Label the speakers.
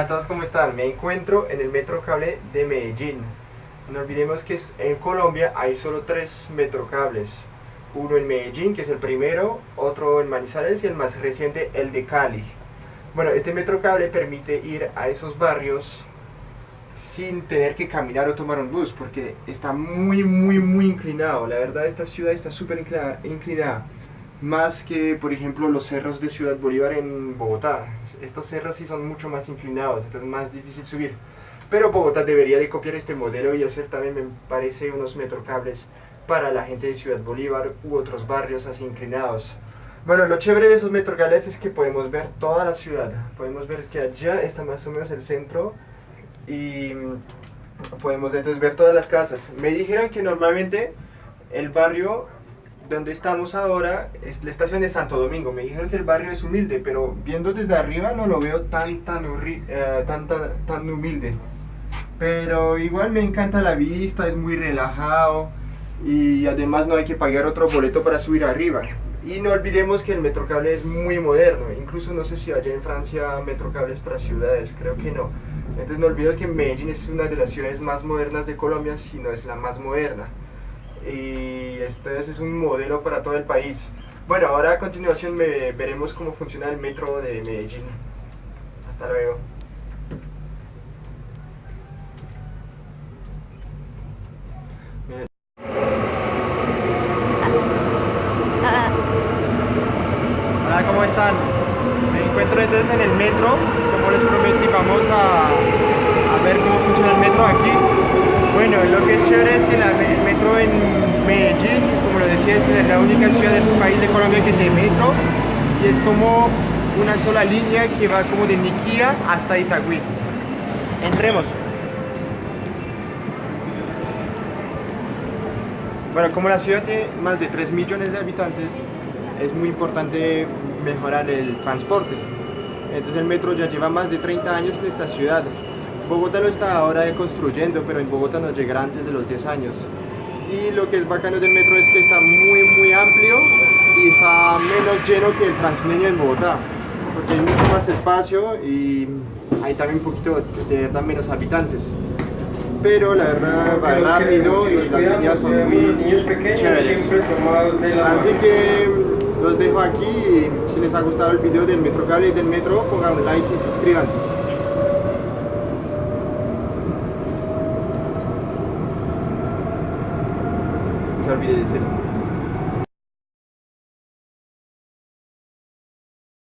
Speaker 1: Hola a ¿cómo están? Me encuentro en el metro cable de Medellín. No olvidemos que en Colombia hay solo tres metrocables. Uno en Medellín, que es el primero, otro en Manizales y el más reciente, el de Cali. Bueno, este metrocable permite ir a esos barrios sin tener que caminar o tomar un bus, porque está muy, muy, muy inclinado. La verdad, esta ciudad está súper inclinada más que por ejemplo los cerros de Ciudad Bolívar en Bogotá. Estos cerros sí son mucho más inclinados, entonces es más difícil subir. Pero Bogotá debería de copiar este modelo y hacer también, me parece, unos metrocables para la gente de Ciudad Bolívar u otros barrios así inclinados. Bueno, lo chévere de esos metrocables es que podemos ver toda la ciudad. Podemos ver que allá está más o menos el centro y podemos entonces ver todas las casas. Me dijeron que normalmente el barrio donde estamos ahora es la estación de Santo Domingo. Me dijeron que el barrio es humilde, pero viendo desde arriba no lo veo tan, tan, eh, tan, tan, humilde. Pero igual me encanta la vista, es muy relajado y además no hay que pagar otro boleto para subir arriba. Y no olvidemos que el metrocable es muy moderno, incluso no sé si allá en Francia metrocables para ciudades, creo que no. Entonces no olvidemos que Medellín es una de las ciudades más modernas de Colombia, si no es la más moderna y entonces es un modelo para todo el país. Bueno, ahora a continuación veremos cómo funciona el metro de Medellín. Hasta luego. Hola, ¿cómo están? Me encuentro entonces en el metro, como les prometí, vamos a ver cómo funciona el metro aquí. Lo que es chévere es que el metro en Medellín, como lo decía, es la única ciudad del país de Colombia que tiene metro y es como una sola línea que va como de Niquía hasta Itagüí. Entremos. Bueno, como la ciudad tiene más de 3 millones de habitantes, es muy importante mejorar el transporte. Entonces el metro ya lleva más de 30 años en esta ciudad. Bogotá lo está ahora construyendo, pero en Bogotá no llegará antes de los 10 años. Y lo que es bacano del metro es que está muy muy amplio y está menos lleno que el Transmilenio en Bogotá, porque hay mucho más espacio y hay también un poquito de verdad menos habitantes. Pero la verdad va rápido y las líneas son muy chéveres. Así que los dejo aquí si les ha gustado el video del Metro Cable y del Metro pongan un like y suscríbanse. olvide de decirlo.